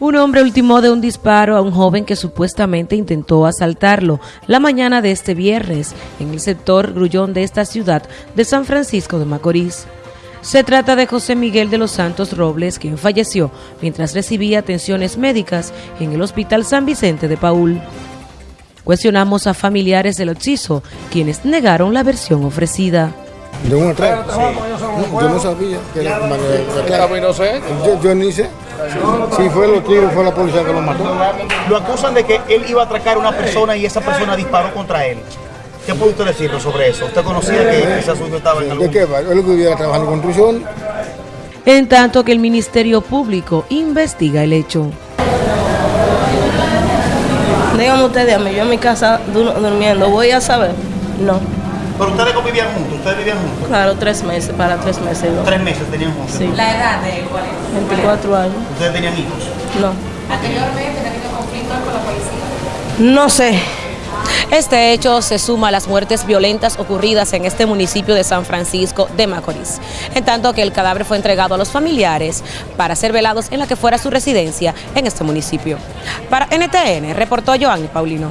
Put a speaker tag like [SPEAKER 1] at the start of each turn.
[SPEAKER 1] Un hombre ultimó de un disparo a un joven que supuestamente intentó asaltarlo la mañana de este viernes en el sector Grullón de esta ciudad de San Francisco de Macorís. Se trata de José Miguel de los Santos Robles, quien falleció mientras recibía atenciones médicas en el Hospital San Vicente de Paul. Cuestionamos a familiares del occiso, quienes negaron la versión ofrecida.
[SPEAKER 2] De un atraco. No, yo no sabía que era manera de atraco. Yo, yo ni sé. Si fue los tiros, fue la policía que lo mató.
[SPEAKER 3] Lo acusan de que él iba a atracar a una persona y esa persona disparó contra él. ¿Qué puede usted decirnos sobre eso? ¿Usted conocía que ese asunto estaba en algún...
[SPEAKER 2] ¿De qué va? Él que vivía trabajando en construcción.
[SPEAKER 1] En tanto que el Ministerio Público investiga el hecho.
[SPEAKER 4] Dígame ustedes a mí, yo en mi casa dur- durmiendo, ¿voy a saber? No.
[SPEAKER 3] Pero ustedes convivían juntos, ustedes vivían juntos.
[SPEAKER 4] Claro, tres meses, para tres meses, ¿no?
[SPEAKER 3] Tres meses tenían juntos.
[SPEAKER 4] Sí.
[SPEAKER 5] ¿La edad de él cuál es?
[SPEAKER 4] 24 años.
[SPEAKER 3] Ustedes tenían hijos.
[SPEAKER 4] No.
[SPEAKER 5] Anteriormente tenido conflictos con la policía.
[SPEAKER 4] No sé.
[SPEAKER 1] Este hecho se suma a las muertes violentas ocurridas en este municipio de San Francisco de Macorís, en tanto que el cadáver fue entregado a los familiares para ser velados en la que fuera su residencia en este municipio. Para NTN, reportó Joanny Paulino.